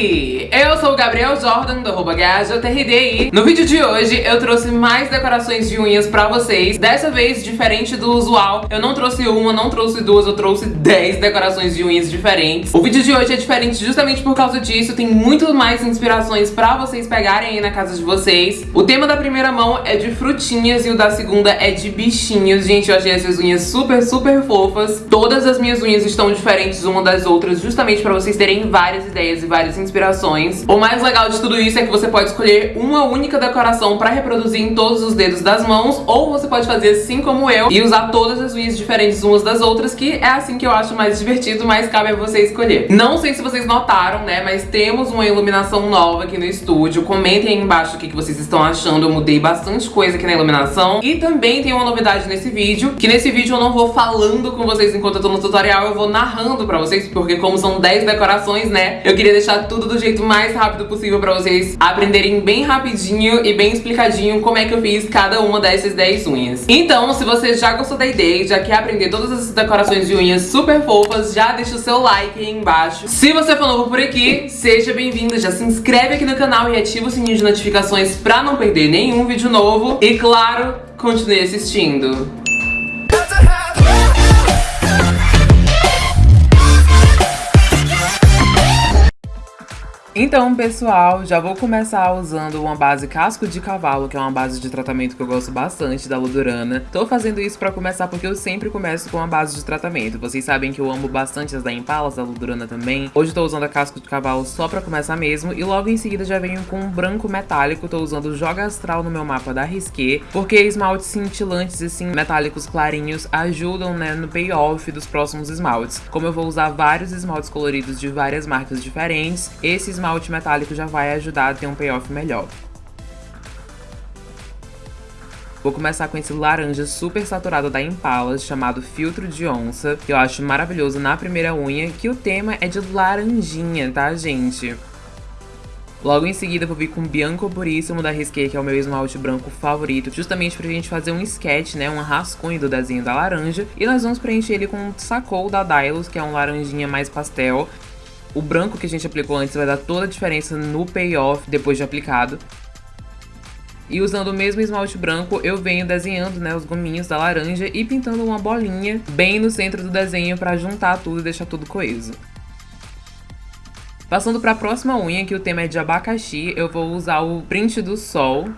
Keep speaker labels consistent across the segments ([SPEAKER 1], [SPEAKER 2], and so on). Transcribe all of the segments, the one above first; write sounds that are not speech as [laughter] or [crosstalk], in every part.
[SPEAKER 1] Hey! Gabriel Jordan, do arroba GajaTRDI. No vídeo de hoje eu trouxe mais decorações de unhas pra vocês. Dessa vez, diferente do usual, eu não trouxe uma, não trouxe duas, eu trouxe 10 decorações de unhas diferentes. O vídeo de hoje é diferente justamente por causa disso, tem muito mais inspirações pra vocês pegarem aí na casa de vocês. O tema da primeira mão é de frutinhas e o da segunda é de bichinhos. Gente, eu achei essas unhas super, super fofas. Todas as minhas unhas estão diferentes uma das outras, justamente pra vocês terem várias ideias e várias inspirações. O mais legal de tudo isso é que você pode escolher uma única decoração pra reproduzir em todos os dedos das mãos, ou você pode fazer assim como eu e usar todas as unhas diferentes umas das outras, que é assim que eu acho mais divertido, mas cabe a você escolher. Não sei se vocês notaram, né, mas temos uma iluminação nova aqui no estúdio. Comentem aí embaixo o que vocês estão achando, eu mudei bastante coisa aqui na iluminação. E também tem uma novidade nesse vídeo, que nesse vídeo eu não vou falando com vocês enquanto eu tô no tutorial, eu vou narrando pra vocês, porque como são 10 decorações, né, eu queria deixar tudo do jeito mais rápido possível pra vocês aprenderem bem rapidinho e bem explicadinho como é que eu fiz cada uma dessas 10 unhas. Então, se você já gostou da ideia e já quer aprender todas essas decorações de unhas super fofas, já deixa o seu like aí embaixo. Se você for novo por aqui, seja bem-vindo, já se inscreve aqui no canal e ativa o sininho de notificações pra não perder nenhum vídeo novo. E claro, continue assistindo. Então, pessoal, já vou começar usando uma base casco de cavalo, que é uma base de tratamento que eu gosto bastante da Ludurana. Tô fazendo isso pra começar porque eu sempre começo com a base de tratamento. Vocês sabem que eu amo bastante as da Impala, da Ludurana também. Hoje tô usando a casco de cavalo só pra começar mesmo. E logo em seguida já venho com um branco metálico. Tô usando o Joga Astral no meu mapa da Risqué, porque esmaltes cintilantes, assim, metálicos clarinhos, ajudam, né, no payoff dos próximos esmaltes. Como eu vou usar vários esmaltes coloridos de várias marcas diferentes, esses esmalte metálico já vai ajudar a ter um payoff melhor. Vou começar com esse laranja super saturado da Impala, chamado Filtro de Onça, que eu acho maravilhoso na primeira unha, que o tema é de laranjinha, tá, gente? Logo em seguida vou vir com Bianco Puríssimo da Risqué, que é o meu esmalte branco favorito, justamente pra gente fazer um sketch, né, um rascunho do desenho da laranja. E nós vamos preencher ele com o Sacou da Dylos, que é um laranjinha mais pastel. O branco que a gente aplicou antes vai dar toda a diferença no payoff depois de aplicado. E usando o mesmo esmalte branco, eu venho desenhando né, os gominhos da laranja e pintando uma bolinha bem no centro do desenho para juntar tudo e deixar tudo coeso. Passando para a próxima unha, que o tema é de abacaxi, eu vou usar o print do sol.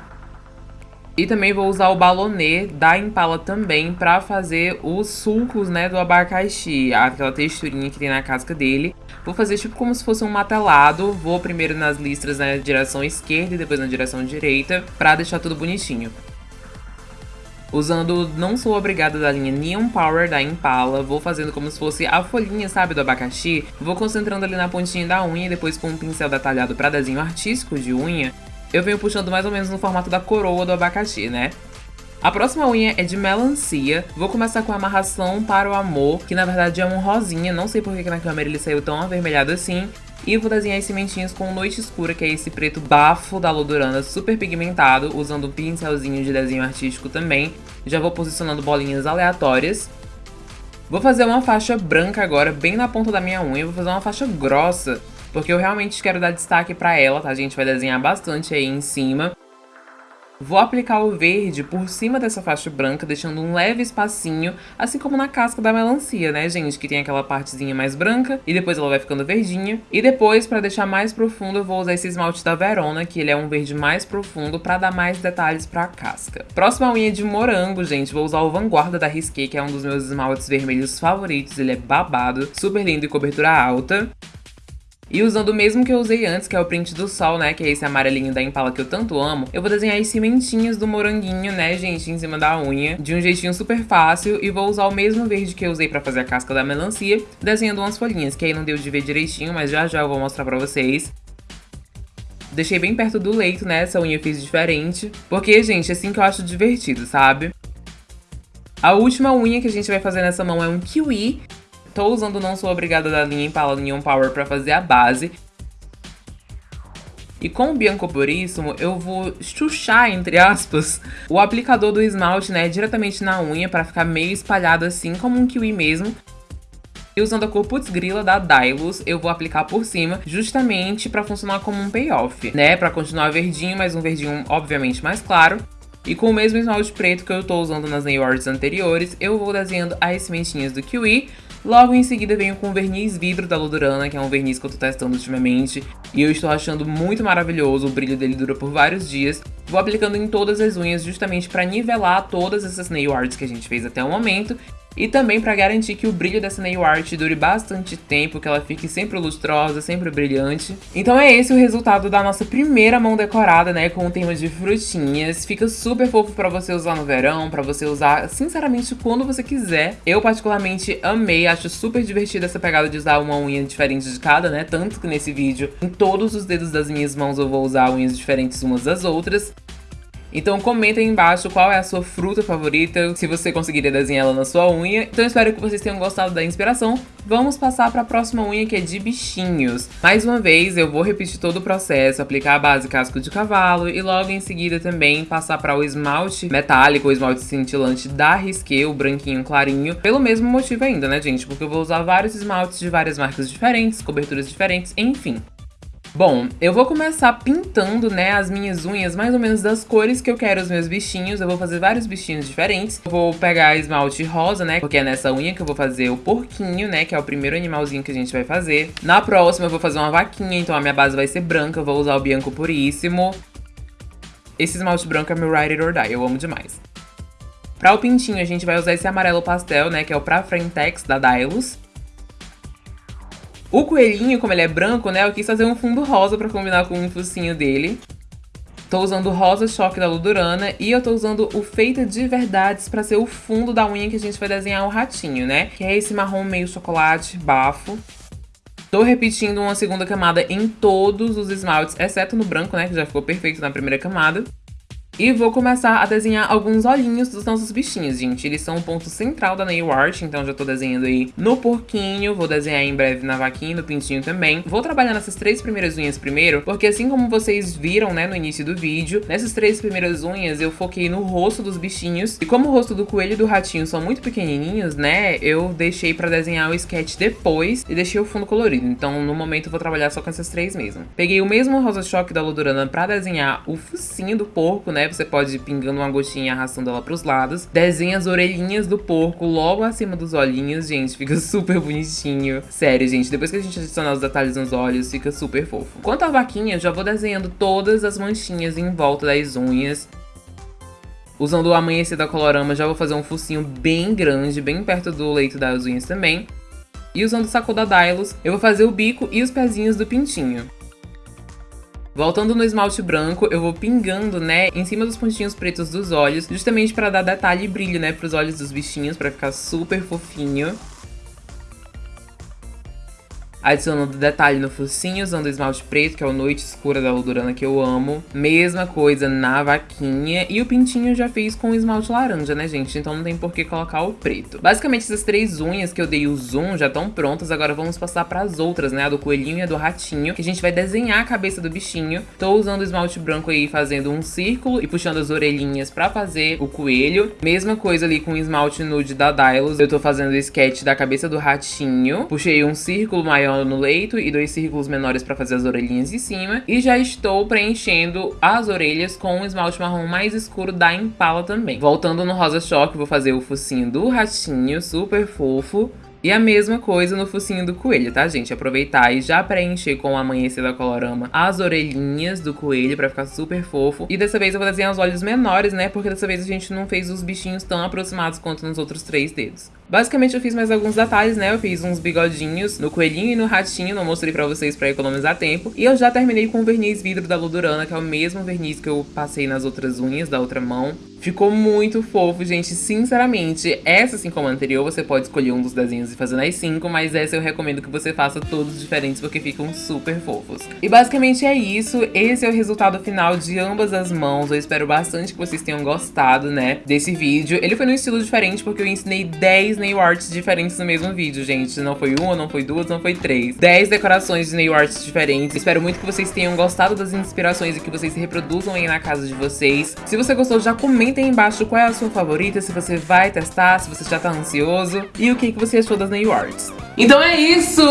[SPEAKER 1] E também vou usar o balonê da Impala também para fazer os sulcos né, do abacaxi, aquela texturinha que tem na casca dele. Vou fazer tipo como se fosse um matelado. Vou primeiro nas listras na direção esquerda e depois na direção direita, pra deixar tudo bonitinho. Usando Não Sou Obrigada da linha Neon Power da Impala, vou fazendo como se fosse a folhinha, sabe, do abacaxi. Vou concentrando ali na pontinha da unha e depois com um pincel detalhado para desenho artístico de unha, eu venho puxando mais ou menos no formato da coroa do abacaxi, né? A próxima unha é de melancia. Vou começar com a amarração para o amor, que na verdade é um rosinha. Não sei por que na câmera ele saiu tão avermelhado assim. E vou desenhar as sementinhas com Noite Escura, que é esse preto bafo da Lodurana, super pigmentado, usando um pincelzinho de desenho artístico também. Já vou posicionando bolinhas aleatórias. Vou fazer uma faixa branca agora, bem na ponta da minha unha. Vou fazer uma faixa grossa, porque eu realmente quero dar destaque pra ela, tá? A gente vai desenhar bastante aí em cima. Vou aplicar o verde por cima dessa faixa branca, deixando um leve espacinho, assim como na casca da melancia, né, gente? Que tem aquela partezinha mais branca e depois ela vai ficando verdinha. E depois, para deixar mais profundo, eu vou usar esse esmalte da Verona, que ele é um verde mais profundo, para dar mais detalhes para a casca. Próxima unha de morango, gente. Vou usar o Vanguarda da Risqué, que é um dos meus esmaltes vermelhos favoritos. Ele é babado, super lindo e cobertura alta. E usando o mesmo que eu usei antes, que é o print do sol, né, que é esse amarelinho da Impala que eu tanto amo, eu vou desenhar as cimentinhas do moranguinho, né, gente, em cima da unha, de um jeitinho super fácil, e vou usar o mesmo verde que eu usei pra fazer a casca da melancia, desenhando umas folhinhas, que aí não deu de ver direitinho, mas já já eu vou mostrar pra vocês. Deixei bem perto do leito, né, essa unha eu fiz diferente, porque, gente, é assim que eu acho divertido, sabe? A última unha que a gente vai fazer nessa mão é um kiwi, Tô usando Não Sou Obrigada da linha Impala Neon Power pra fazer a base. E com o Bianco Puríssimo, eu vou chuchar, entre aspas, o aplicador do esmalte, né, diretamente na unha, pra ficar meio espalhado assim, como um kiwi mesmo. E usando a cor Putz Grila da Dylos, eu vou aplicar por cima, justamente pra funcionar como um payoff, né? Pra continuar verdinho, mas um verdinho obviamente mais claro. E com o mesmo esmalte preto que eu tô usando nas nail arts anteriores, eu vou desenhando as sementinhas do kiwi. Logo em seguida venho com o verniz vidro da Ludurana, que é um verniz que eu tô testando ultimamente. E eu estou achando muito maravilhoso, o brilho dele dura por vários dias. Vou aplicando em todas as unhas justamente para nivelar todas essas nail arts que a gente fez até o momento e também para garantir que o brilho dessa nail art dure bastante tempo, que ela fique sempre lustrosa, sempre brilhante. Então é esse o resultado da nossa primeira mão decorada, né, com o tema de frutinhas. Fica super fofo para você usar no verão, para você usar, sinceramente, quando você quiser. Eu particularmente amei, acho super divertida essa pegada de usar uma unha diferente de cada, né, tanto que nesse vídeo, em todos os dedos das minhas mãos eu vou usar unhas diferentes umas das outras. Então comenta aí embaixo qual é a sua fruta favorita, se você conseguiria desenhar ela na sua unha. Então espero que vocês tenham gostado da inspiração. Vamos passar para a próxima unha que é de bichinhos. Mais uma vez eu vou repetir todo o processo, aplicar a base casco de cavalo e logo em seguida também passar para o esmalte metálico, o esmalte cintilante da Risqué, o branquinho clarinho. Pelo mesmo motivo ainda, né gente? Porque eu vou usar vários esmaltes de várias marcas diferentes, coberturas diferentes, enfim. Bom, eu vou começar pintando, né, as minhas unhas mais ou menos das cores que eu quero os meus bichinhos. Eu vou fazer vários bichinhos diferentes. Eu vou pegar esmalte rosa, né, porque é nessa unha que eu vou fazer o porquinho, né, que é o primeiro animalzinho que a gente vai fazer. Na próxima eu vou fazer uma vaquinha, então a minha base vai ser branca. Eu vou usar o Bianco Puríssimo. Esse esmalte branco é meu Ride It or Die, eu amo demais. Pra o pintinho, a gente vai usar esse amarelo pastel, né, que é o Pra Frentex da Dylos. O coelhinho, como ele é branco, né, eu quis fazer um fundo rosa pra combinar com o focinho dele. Tô usando o rosa choque da Ludurana e eu tô usando o Feita de Verdades pra ser o fundo da unha que a gente vai desenhar o ratinho, né? Que é esse marrom meio chocolate, bafo. Tô repetindo uma segunda camada em todos os esmaltes, exceto no branco, né, que já ficou perfeito na primeira camada. E vou começar a desenhar alguns olhinhos dos nossos bichinhos, gente. Eles são o ponto central da nail art, então já tô desenhando aí no porquinho, vou desenhar em breve na vaquinha e no pintinho também. Vou trabalhar nessas três primeiras unhas primeiro, porque assim como vocês viram, né, no início do vídeo, nessas três primeiras unhas eu foquei no rosto dos bichinhos. E como o rosto do coelho e do ratinho são muito pequenininhos, né, eu deixei pra desenhar o sketch depois e deixei o fundo colorido. Então no momento eu vou trabalhar só com essas três mesmo. Peguei o mesmo rosa choque da Ludurana pra desenhar o focinho do porco, né? Você pode ir pingando uma gotinha arrastando ela pros lados. Desenha as orelhinhas do porco logo acima dos olhinhos, gente. Fica [laughs] super bonitinho. Sério, gente. Depois que a gente adicionar os detalhes nos olhos, fica super fofo. Quanto à vaquinha, já vou desenhando todas as manchinhas em volta das unhas. Usando o amanhecer da Colorama, já vou fazer um focinho bem grande, bem perto do leito das unhas também. E usando o saco da Dylos, eu vou fazer o bico e os pezinhos do pintinho. Voltando no esmalte branco, eu vou pingando, né, em cima dos pontinhos pretos dos olhos, justamente para dar detalhe e brilho, né, pros olhos dos bichinhos, para ficar super fofinho adicionando detalhe no focinho, usando esmalte preto, que é o Noite Escura da Ludurana, que eu amo. Mesma coisa na vaquinha. E o pintinho eu já fiz com esmalte laranja, né, gente? Então não tem por que colocar o preto. Basicamente, essas três unhas que eu dei o zoom já estão prontas. Agora vamos passar para as outras, né? A do coelhinho e a do ratinho, que a gente vai desenhar a cabeça do bichinho. Tô usando esmalte branco aí, fazendo um círculo e puxando as orelhinhas pra fazer o coelho. Mesma coisa ali com o esmalte nude da Dylos. Eu tô fazendo o sketch da cabeça do ratinho. Puxei um círculo maior no leito e dois círculos menores para fazer as orelhinhas de cima. E já estou preenchendo as orelhas com um esmalte marrom mais escuro da Impala também. Voltando no rosa choque, vou fazer o focinho do ratinho, super fofo. E a mesma coisa no focinho do coelho, tá, gente? Aproveitar e já preencher com o amanhecer da Colorama as orelhinhas do coelho pra ficar super fofo. E dessa vez eu vou desenhar os olhos menores, né? Porque dessa vez a gente não fez os bichinhos tão aproximados quanto nos outros três dedos. Basicamente eu fiz mais alguns detalhes, né? Eu fiz uns bigodinhos no coelhinho e no ratinho, não mostrei pra vocês pra economizar tempo. E eu já terminei com o verniz vidro da Ludurana, que é o mesmo verniz que eu passei nas outras unhas da outra mão. Ficou muito fofo, gente, sinceramente. Essa, assim como a anterior, você pode escolher um dos desenhos e fazer nas cinco, mas essa eu recomendo que você faça todos diferentes, porque ficam super fofos. E basicamente é isso, esse é o resultado final de ambas as mãos. Eu espero bastante que vocês tenham gostado, né, desse vídeo. Ele foi num estilo diferente, porque eu ensinei 10 nail arts diferentes no mesmo vídeo, gente. Não foi uma, não foi duas, não foi três. Dez decorações de nail arts diferentes. Espero muito que vocês tenham gostado das inspirações e que vocês reproduzam aí na casa de vocês. Se você gostou, já comenta Comenta aí embaixo qual é a sua favorita, se você vai testar, se você já tá ansioso e o que, que você achou das nail arts. Então é isso!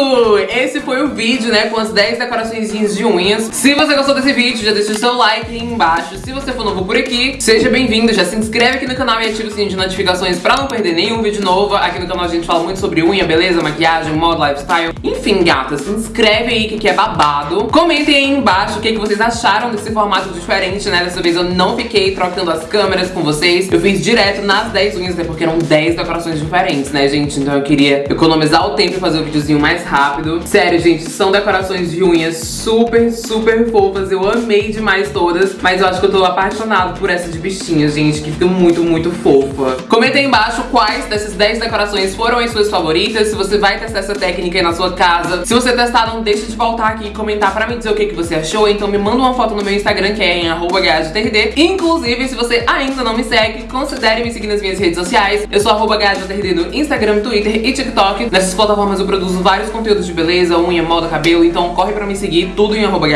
[SPEAKER 1] Esse foi o vídeo, né, com as 10 decorações de unhas. Se você gostou desse vídeo, já deixa o seu like aí embaixo. Se você for novo por aqui, seja bem-vindo, já se inscreve aqui no canal e ativa o sininho de notificações pra não perder nenhum vídeo novo. Aqui no canal a gente fala muito sobre unha, beleza, maquiagem, modo, lifestyle. Enfim, gatas, se inscreve aí que, que é babado. Comentem aí embaixo o que, que vocês acharam desse formato diferente, né? Dessa vez eu não fiquei trocando as câmeras com vocês. Eu fiz direto nas 10 unhas, né, porque eram 10 decorações diferentes, né, gente? Então eu queria economizar o tempo sempre fazer o videozinho mais rápido. Sério, gente, são decorações de unhas super, super fofas. Eu amei demais todas, mas eu acho que eu tô apaixonado por essa de bichinhas, gente, que fica muito, muito fofa. Comenta aí embaixo quais dessas 10 decorações foram as suas favoritas, se você vai testar essa técnica aí na sua casa. Se você testar, não deixe de voltar aqui e comentar pra me dizer o que, que você achou. Então me manda uma foto no meu Instagram, que é em @gadtrd. Inclusive, se você ainda não me segue, considere me seguir nas minhas redes sociais. Eu sou @gadtrd no Instagram, Twitter e TikTok. Nessas plataformas plataformas eu produzo vários conteúdos de beleza, unha, moda, cabelo, então corre pra me seguir, tudo em arroba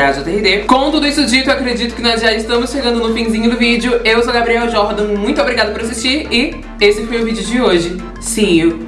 [SPEAKER 1] Com tudo isso dito, eu acredito que nós já estamos chegando no finzinho do vídeo. Eu sou a Gabriel Jordan, muito obrigada por assistir e esse foi o vídeo de hoje. See you!